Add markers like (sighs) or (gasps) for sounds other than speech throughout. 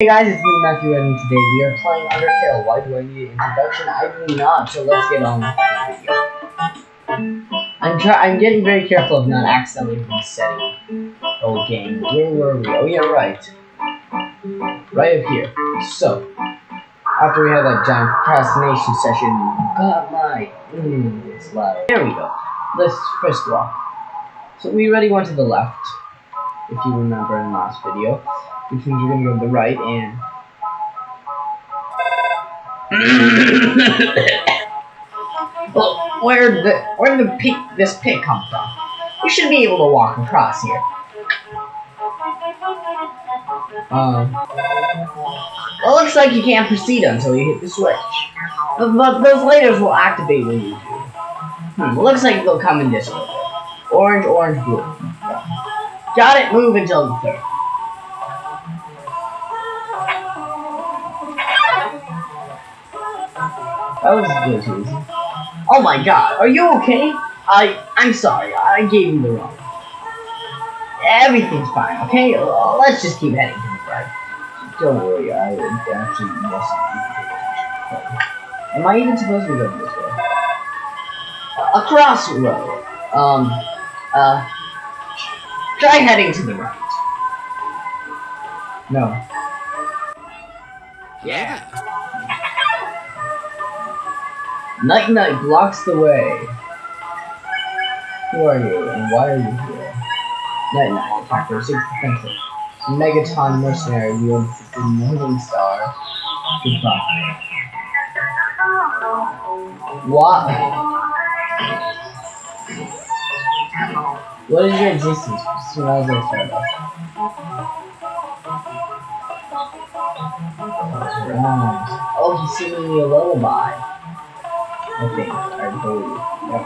Hey guys, it's me Matthew and today we are playing Undertale. Why do I need an introduction? I do not, so let's get on with the video. I'm try I'm getting very careful of not accidentally resetting the game. Where were we? Oh yeah, right. Right up here. So, after we had that giant procrastination session, got my mm, it's loud. There we go. Let's first walk. So we already went to the left, if you remember in the last video which means you're gonna go to the right and (coughs) well, where the where did the this pit come from? We should be able to walk across here. Um, well, it looks like you can't proceed until you hit the switch. But, but those lasers will activate when you do. Hmm, looks like they'll come in this order. Orange, orange, blue. Got it, move until the third. That was good. Oh my god, are you okay? I, I'm sorry, I gave you the wrong. Everything's fine, okay? Let's just keep heading to the right. Don't worry, I actually yes. Am I even supposed to go this way? A crossroad. Um, uh, try heading to the right. No. Yeah. Night Knight blocks the way. Who are you, and why are you here? Night Knight, attacker, 6 defensive. Megaton mercenary wields the Northern Star. Goodbye. What? What is your existence? Smells like Starbucks. Oh, he's singing me a lullaby. I. I believe. Yep.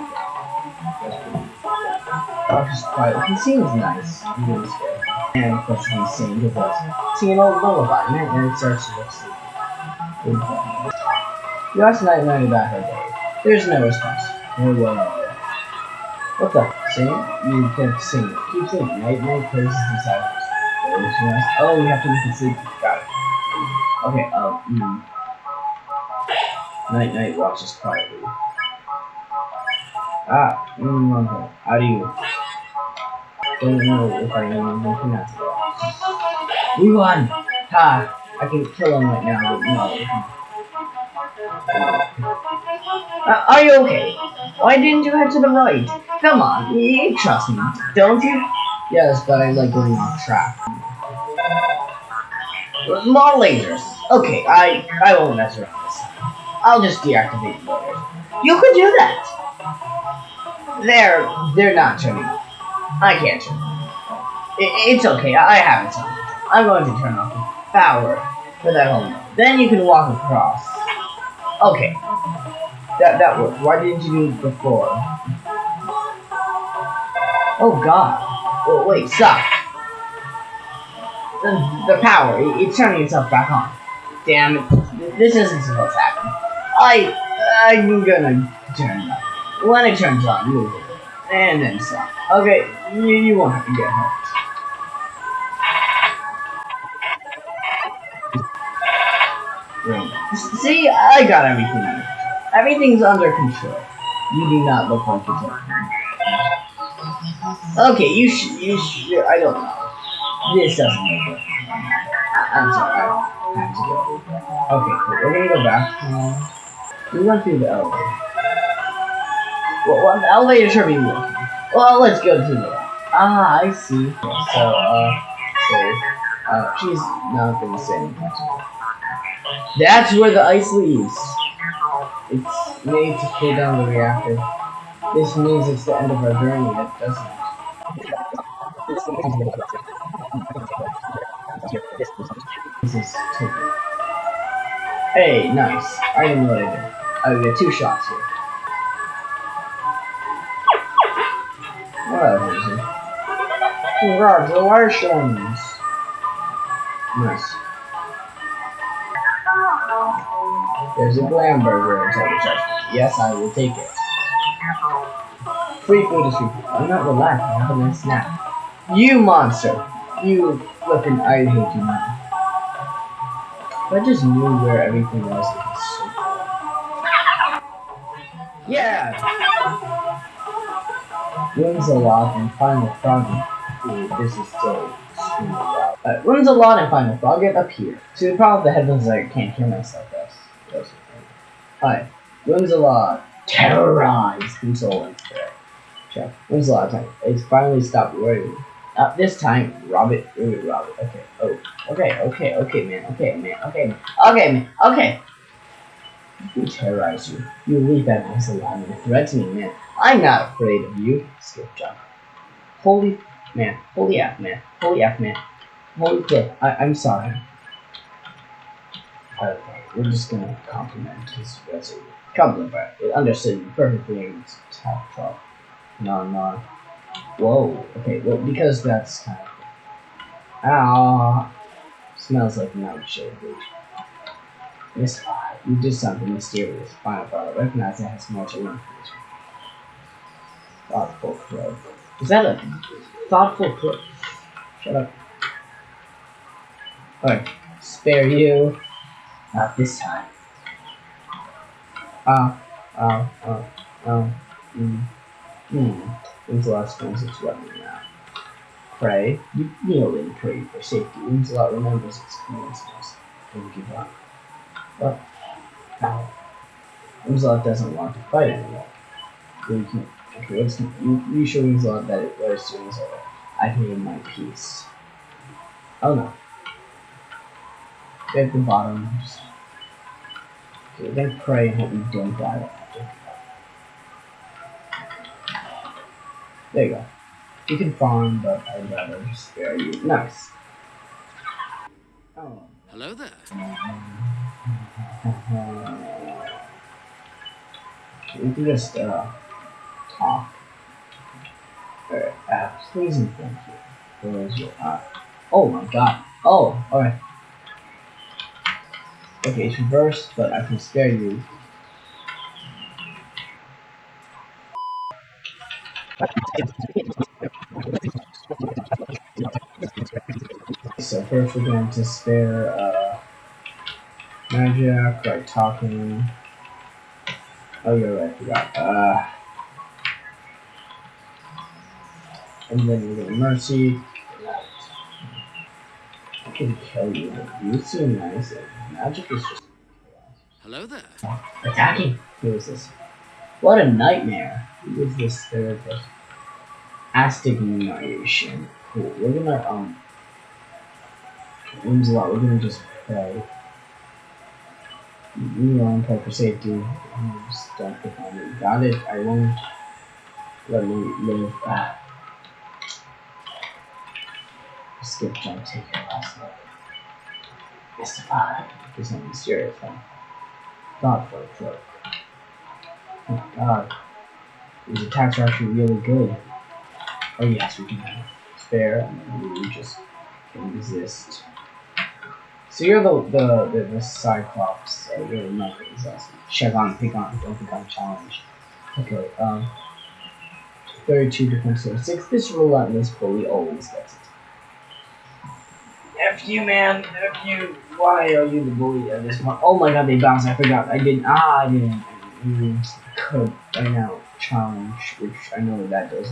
That's quiet. He seems nice. He really scared. And of course he's singing his us. Singing old lullaby, and it starts to look sleepy. You asked Knight Knight about her day. There's no response. No will no What the? Sing? You kept singing. Keep singing. Knight Knight praises silence. Oh, we have to make it sleepy. Got it. Okay, um, mm. Knight Knight watches quietly. Ah, mm, okay. How do you? Don't know if I am at it. We won! Ha! I can kill him right now, but no. Uh, are you okay? Why didn't you head to the right? Come on, you trust me, don't you? Yes, but I like going off track. More lasers. Okay, I I won't mess around. I'll just deactivate the motors. You could do that! They're, they're not turning. I can't turn. It, it's okay, I, have it on. I'm going to turn off the power for that home. Then you can walk across. Okay. That, that worked. Why didn't you do it before? Oh god. Oh, wait, stop. The, the power, it, it's turning itself back on. Damn it. This isn't supposed to happen. I, I'm gonna turn it on. When it turns on, it. And then stop. Okay, you, you won't have to get hurt. See, I got everything. Everything's under control. You do not look like you're Okay, you should, you should, I don't know. This doesn't look good. Uh, I'm sorry, I have to go. Okay, cool. We're gonna go back. We went through the elevator. Well, well the elevator should be working. Well, let's go to the Ah, I see. So, uh, so, uh, she's not gonna say anything. That's where the ice leaves. It's made to cool down the reactor. This means it's the end of our journey, it doesn't. This is Hey, nice. I didn't know what I did. I get two shots here. Whatever. Congratulations. Nice. There's a Glamburger inside the side. Yes, I will take it. Free food is free food. I'm not relaxed. I have a nice snack. You monster. You flippin' I hate you, man. If I just knew where everything was, Yeah! Whimsalot and Final Frog. Ooh, this is still extremely loud. Uh, a lot and Final Frog get up here. See, the problem with the headphones is I can't hear myself. That's, that's. Hi. Whimsalot. Terrorize. Consoling. Check. Wins a lot of time. It's finally stopped worrying. Not this time, Robert. Ooh, Robert. Okay. Oh. Okay. Okay. Okay, man. Okay, man. Okay, man. Okay, man. Okay. We terrorize you. You leave that voice alive and threaten me, man. I'm not afraid of you. Skip jump. Holy man. Holy F, man. Holy F, man. Holy flip. I I'm sorry. Okay, we're just gonna compliment his resume. Compliment, it understood you perfectly in top top. No, no. Whoa. Okay, well, because that's kind of. Ah. Smells like night shade. Mystify. You did something mysterious. Final thought. Recognize it has more to learn this. Thoughtful crow. Is that a thoughtful crow? Shut up. Alright. Spare you. Not this time. Ah. ah, ah, ah, Oh. Hmm. When's the last time since weapon now? Pray. You kneel and pray for safety. Lancelot remembers its commandments. Don't give up. But now, doesn't want to fight anymore. So you can, okay, let's you, you show Lancelot that it was as. I've made my peace. Oh no. At the bottom, okay, then pray and hope you don't die. There you go. You can farm, but I'd rather just spare you. Nice. Oh. Hello there. Mm-hmm. We can just uh, talk. Alright, uh, please and thank you. Where is your uh, Oh my god. Oh, alright. Okay, it's reversed, but I can spare you. So first we're going to spare uh, Magic like talking. Oh yeah, right, I forgot. Uh, and then we get gonna mercy. I can kill you. You seem nice. Magic is just Hello there. attacking. Who is this? What a nightmare. Who is this therapist? Astigmatation. Cool. We're gonna um Aims a lot, we're gonna just pray. You pray for safety. Just don't it. Got it. I won't let me live. Ah. Skip jump, your last look. Mystify. Do something serious, huh? Thought for a joke. Oh my god. These attacks are actually really good. Oh yes, we can have spare and we just can resist. So you're the the the, the Cyclops. So you're not exhausted. Check on, pick on, don't pick on challenge. Okay. Um. Thirty-two defense or six. This relentless bully always gets it. F you, man. F you. Why are you the bully of this one? Oh my god, they bounced. I forgot. I didn't. Ah, I didn't. Mm, could right now challenge, which I know that does.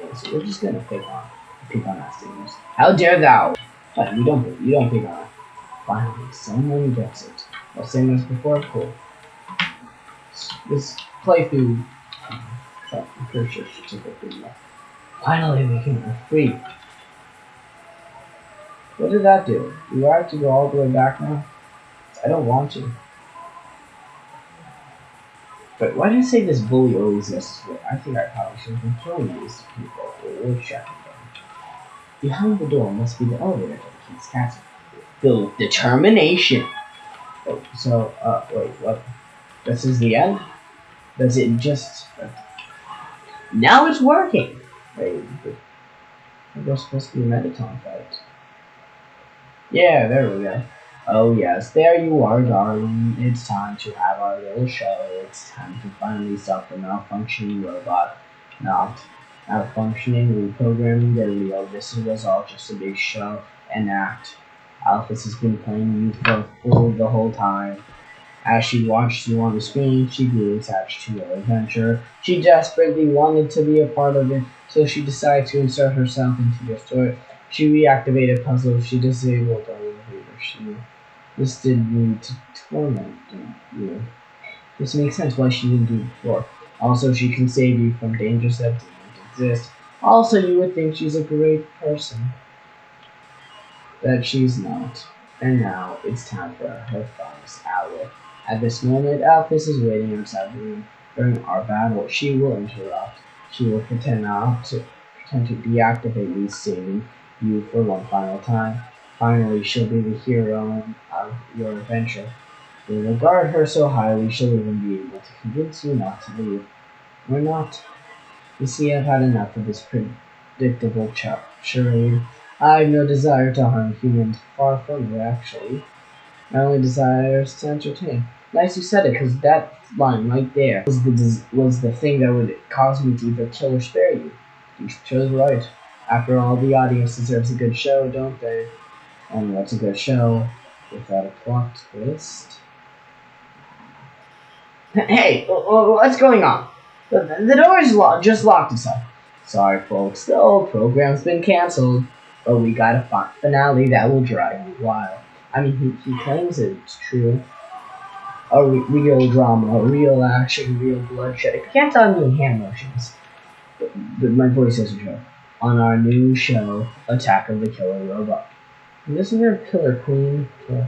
Yeah, so we're just gonna pick on, pick on that things. How dare thou? But you don't. You don't pick on. Finally, someone gets it. Well, same as before. Cool. This playthrough. Um, I'm pretty sure she took video. Finally, we can are free. What did that do? Do I have to go all the way back now? I don't want to. But why did I say this bully always this way? I think I probably should have been killing these people or checking them. Behind the door must be the elevator that keeps castle. With determination. Oh, so, uh, wait, what? This is the end? Does it just... Now it's working! Wait, we're supposed to be a Mettaton fight. Yeah, there we go. Oh yes, there you are, darling. It's time to have our little show. It's time to finally stop the malfunctioning robot. Not malfunctioning, reprogramming the Leo. This was all just a big show and act. Alphys has been playing you for fool the whole time. As she watched you on the screen, she grew attached to your adventure. She desperately wanted to be a part of it, so she decided to insert herself into your story. She reactivated puzzles she disabled on reader. She this did need to torment you. This makes sense why she didn't do it before. Also, she can save you from dangers that didn't exist. Also, you would think she's a great person. That she's not. And now, it's time for her finest hour. At this moment, Alphys is waiting outside the room. During our battle, she will interrupt. She will pretend not to pretend to deactivate me, saving you for one final time. Finally, she'll be the hero of your adventure. You regard her so highly, she'll even be able to convince you not to leave. Or not. You see, I've had enough of this predictable charade. I've no desire to harm humans. Far from it, actually. My only desire is to entertain. Nice you said it, because that line right there was the was the thing that would cause me to either kill or spare you. You chose right. After all, the audience deserves a good show, don't they? And what's a good show without a plot twist? Hey, what's going on? The, the door is lo- just locked itself. Sorry, folks, the old program's been canceled, but we got a finale that will drive you wild. I mean, he, he claims it's true. A re- real drama, a real action, real bloodshed. If you can't tell me in hand motions, but, but my voice a joke. On our new show, Attack of the Killer Robot. And isn't there a killer queen? Oh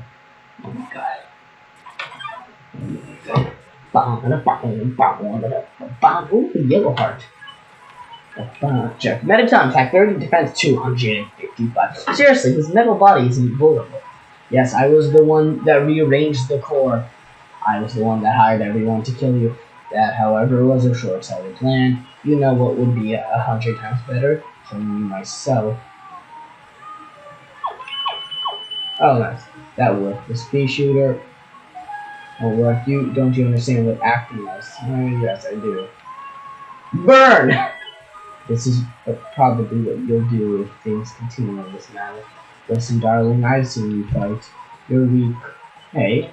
my god. Ooh, yellow heart. Check. Mettaton attack 30, defense 2, on Jaden 55. Seriously, his metal body is invulnerable. Yes, I was the one that rearranged the core. I was the one that hired everyone to kill you. That, however, was a short-sighted plan. You know what would be a hundred times better? Killing you myself. Oh, nice. That worked. The speed shooter will work. You don't you understand what acting is? Oh, yes, I do. Burn! (laughs) This is uh, probably what you'll do if things continue in this manner. Listen, darling, I've seen you fight. You're weak. Hey,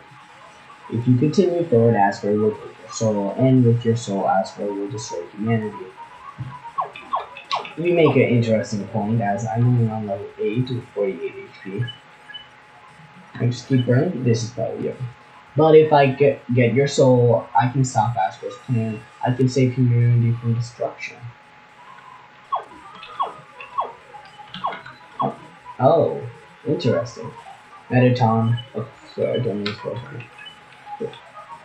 if you continue forward, Asgore will take your soul, and with your soul, Asgore will destroy humanity. You make an interesting point, as I'm only on level 8 with 48 HP. I just keep burning. This is probably it. But if I get get your soul, I can stop Asgore's plan. I can save humanity from destruction. Oh, interesting. Mettaton. Oh, sorry, I don't use focus.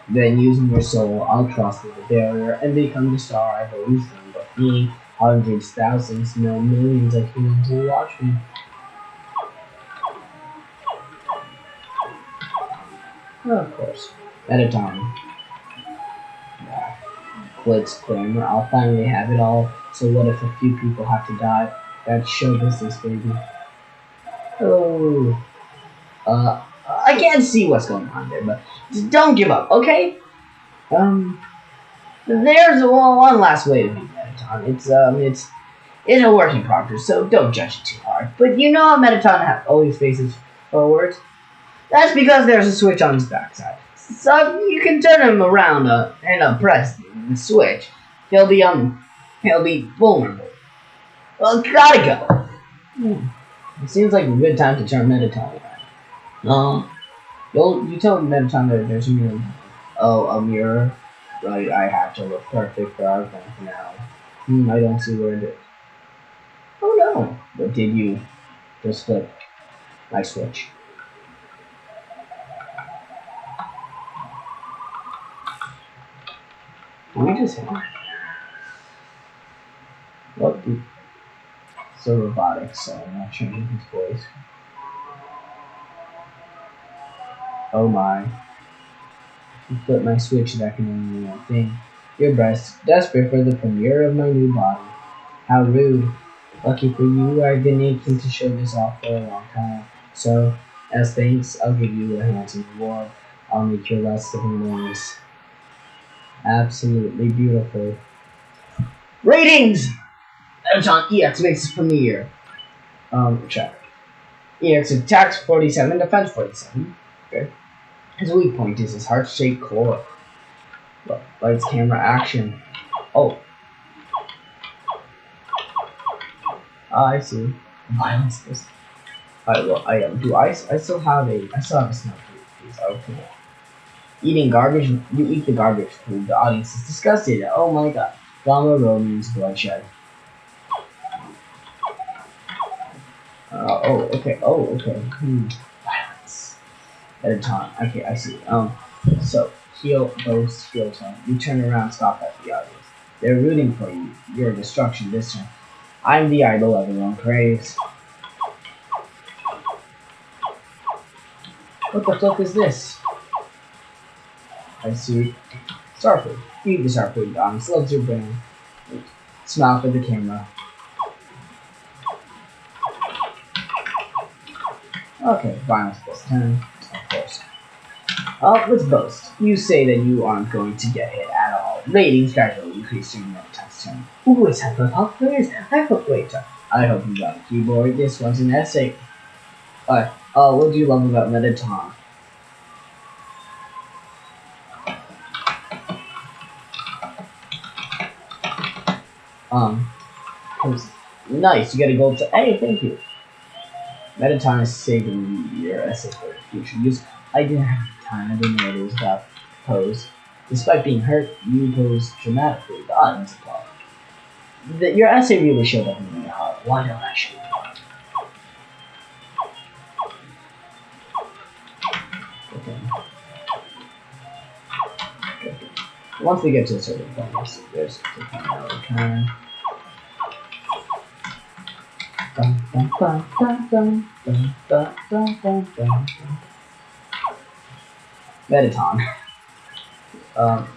Then using your soul, I'll cross the barrier and become the star I've always dreamed of being. Hundreds, thousands, no millions of humans will watch me. Oh, of course. Mettaton. Yeah. Glitz Glamour. I'll finally have it all. So what if a few people have to die? That's show business, baby. Uh, I can't see what's going on there, but don't give up, okay? Um, there's one, last way to be Mettaton. It's um, it's it's a working progress, so don't judge it too hard. But you know how Mettaton always faces forward. That's because there's a switch on his backside. So you can turn him around uh, and uh, press the switch. He'll be um, he'll be vulnerable. Well, gotta go. Hmm. It seems like a good time to turn Mettaton around. Um, you'll you tell Mettaton that there's a mirror. Oh, a mirror. Right, I have to look perfect for our event now. Hmm, I don't see where it is. Oh no! But did you just flip my switch? Wait a second. What the? So robotic, so I'm not changing his voice. Oh my. You flip my switch can only mean one thing. You're best desperate for the premiere of my new body. How rude. Lucky for you, I've been aching to show this off for a long time. So, as thanks, I'll give you a handsome reward. I'll make your last living moments absolutely beautiful. Ratings! Mettaton EX makes its premiere. Um, check. EX attacks 47, defense 47. Okay. His weak point is his heart-shaped core. Lights, camera, action. Oh. Ah, I see. Violence. Alright, well, I um, do I, I still have a, I still have a snack please. Okay. Eating garbage, you eat the garbage food. The audience is disgusted. Oh my god. Drama, romance, bloodshed. Uh, oh, okay. Oh, okay. Hmm. Violence. At a time. Okay, I see. Um, so, heal, boast, feel tone. You turn around, stop at the audience. They're rooting for you. Your destruction this time. I'm the idol everyone craves. What the fuck is this? I see. Starfood. Feed the Starfood Dogs. Loves your brain. Smile for the camera. Okay, violence plus 10. Of course. Uh, let's boast. You say that you aren't going to get hit at all. Ratings gradually increase during the test turn. Ooh, it's for pop quiz. I hope later. I hope you got a keyboard. This one's an essay. Alright, uh, what do you love about Mettaton? Um, nice, you get a gold to- Hey, thank you. Mettaton is saving your essay for future use. I didn't have time, I didn't know it was about pose. Despite being hurt, you pose dramatically. The audience applaud. The, your essay really showed up in the heart. Why don't I show? Okay. Okay. Once we get to a certain point, there's, kind Dun, Mettaton. Um,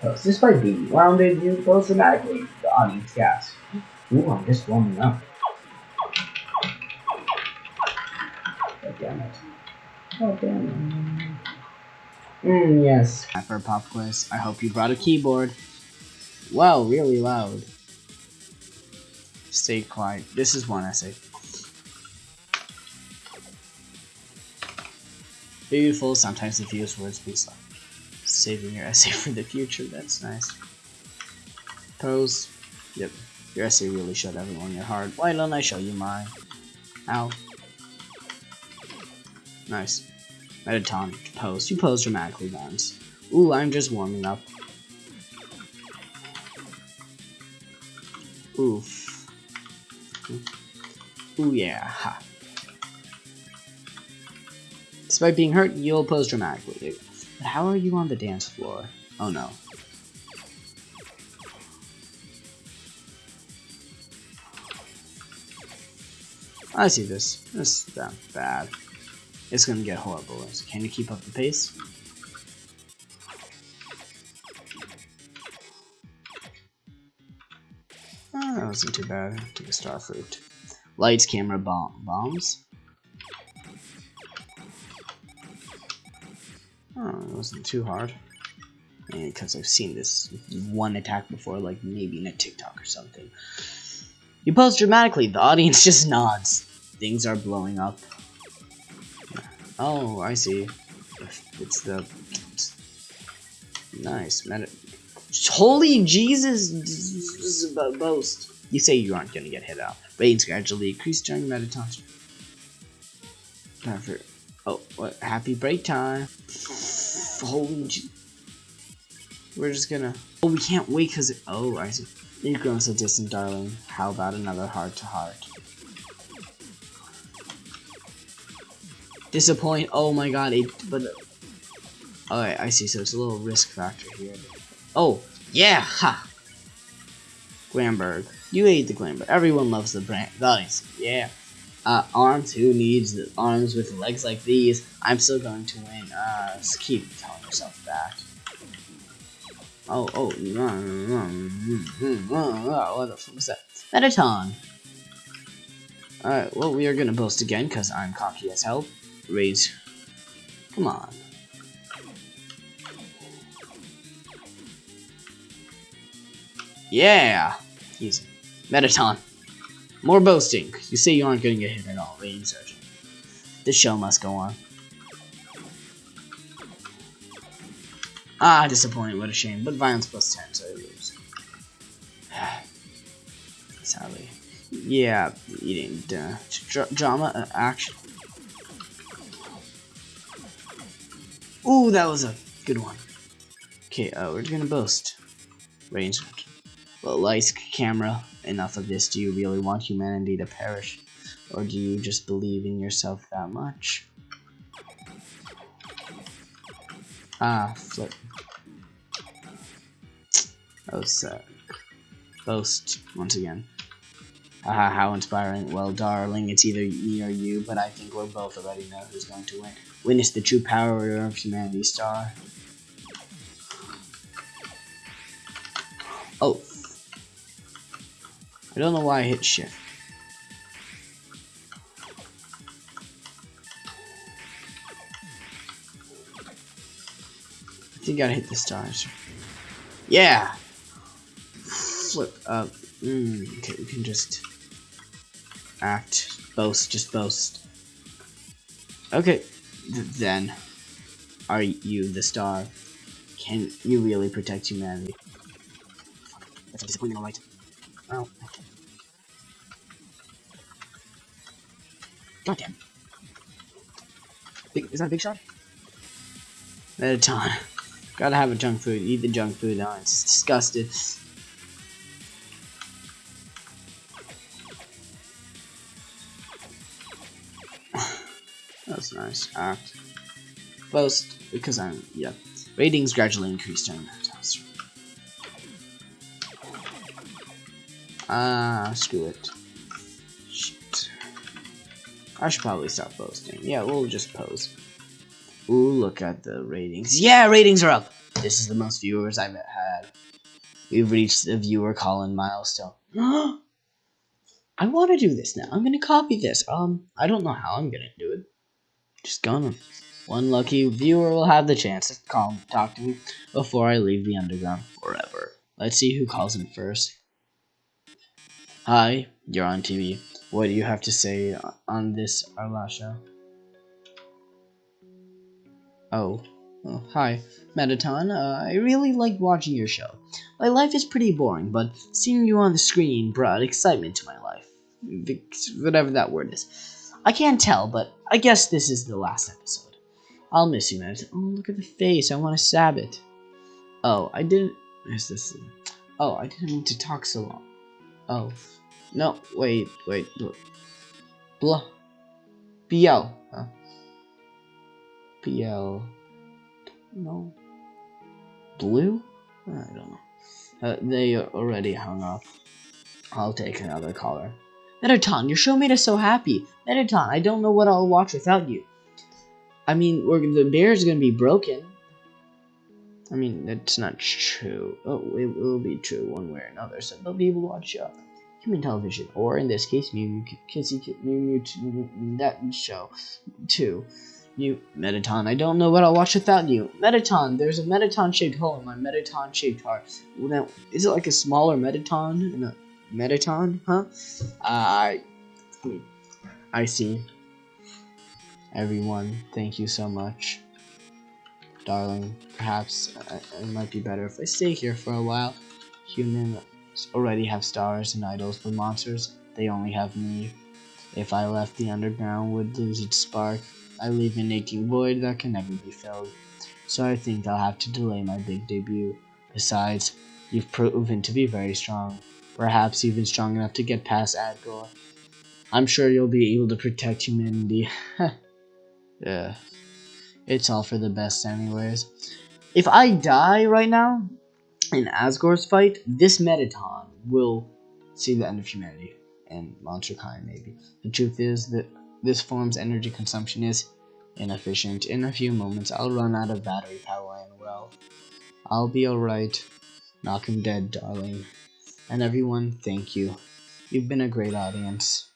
so despite being rounded, you pose dramatically. The audience gasps. Ooh, I'm just warming up. God damn it. God damn it. Mmm, yes. For a pop quiz, I hope you brought a keyboard. Wow, really loud. Stay quiet. This is one essay. Beautiful, sometimes the fewest words be slow. Saving your essay (laughs) for the future, that's nice. Pose. Yep, your essay really showed everyone your heart. Why don't I show you mine? Ow. Nice. Mettaton. Pose. You pose dramatically once. Ooh, I'm just warming up. Oof. Ooh yeah, ha. Despite being hurt, you'll pose dramatically. Dude. But how are you on the dance floor? Oh no. I see this. This is bad. It's gonna get horrible. Can you keep up the pace? Wasn't too bad. Take a star fruit. Lights, camera, bomb bombs. Oh, it wasn't too hard. Because I've seen this one attack before, like maybe in a TikTok or something. You pose dramatically, the audience (laughs) just nods. Things are blowing up. Oh, I see. It's the... Nice. Meta Holy Jesus! This is a Boast. You say you aren't gonna get hit out. Rains gradually increase during marathons. Time for Oh, what? Happy break time. Holy We're just gonna... Oh, we can't wait because. Oh, I see. You've grown so distant, darling. How about another heart-to-heart? -heart? Disappoint. Oh my god, it... But... Alright, I see. So it's a little risk factor here. Oh, yeah! Ha! Glamberg. You ate the Glamberg. Everyone loves the brand. Nice. Yeah uh, arms. Who needs arms with legs like these? I'm still going to win. Uh, keep telling yourself that. Oh, oh, mm, mm, mm, what the fuck was that? Mettaton. Alright, well, we are gonna boast again, because I'm cocky as hell. Raise. Come on. Yeah! Easy. Mettaton. More boasting. You say you aren't going to get hit at all. Rating Surgeon. The show must go on. Ah, disappointing. What a shame. But violence plus 10, so I lose. (sighs) Sadly. Yeah, eating uh, drama, uh, action. Ooh, that was a good one. Okay, uh, we're gonna boast. Range. Well, lights, camera, enough of this. Do you really want humanity to perish? Or do you just believe in yourself that much? Ah, flip. Oh, uh, boast once again. Haha, how inspiring. Well, darling, it's either me or you, but I think we're both already know who's going to win. Witness the true power of humanity, star. Oh. I don't know why I hit shift. I think I hit the stars. Yeah! Flip up. Mm, okay, we can just act, boast, just boast. Okay, Th then, are you the star? Can you really protect humanity? That's a disappointing, alright. Well, God damn. Big, is that a big shot? Mettaton. Gotta have a junk food. Eat the junk food. Oh, it's disgusting. (sighs) That's nice. Act. Boast, because I'm, yeah. Ratings gradually increased during Ah, screw it. Shit. I should probably stop posting. Yeah, we'll just pose. Ooh, look at the ratings. Yeah, ratings are up! This is the most viewers I've had. We've reached the viewer calling milestone. (gasps) I want to do this now. I'm going to copy this. Um, I don't know how I'm going to do it. Just gonna. One lucky viewer will have the chance to call talk to me before I leave the underground forever. Let's see who calls in first. Hi, you're on TV. What do you have to say on this show? Oh, oh hi, Mettaton. Uh, I really like watching your show. My life is pretty boring, but seeing you on the screen brought excitement to my life. Whatever that word is. I can't tell, but I guess this is the last episode. I'll miss you, man. Oh, look at the face. I want to stab it. Oh, I didn't... Is this... Oh, I didn't mean to talk so long. Oh. No, wait, wait. Blah. BL. Huh? BL. No. Blue? I don't know. Uh, they already hung up. I'll take another caller. Mettaton, your show made us so happy. Mettaton, I don't know what I'll watch without you. I mean, the going to be broken. I mean, that's not true. Oh, it will be true one way or another, so they'll be able to watch uh, human television, or in this case, Mew Kissy Mew Mew that show too. You Mettaton, I don't know what I'll watch without you. Mettaton, there's a Mettaton shaped hole in my Mettaton shaped heart. Now, is it like a smaller Mettaton in a Mettaton, huh? I, uh, I see. Everyone, thank you so much. Darling, perhaps uh, it might be better if I stay here for a while. Humans already have stars and idols, but monsters, they only have me. If I left the underground would lose its spark. I leave an aching void that can never be filled. So I think I'll have to delay my big debut. Besides, you've proven to be very strong perhaps even strong enough to get past Asgore. I'm sure you'll be able to protect humanity. (laughs) yeah. It's all for the best anyways. If I die right now in Asgore's fight, this Mettaton will see the end of humanity and monster maybe. The truth is that this form's energy consumption is inefficient. In a few moments, I'll run out of battery power and well, I'll be alright. Knock him dead, darling. And everyone, thank you. You've been a great audience.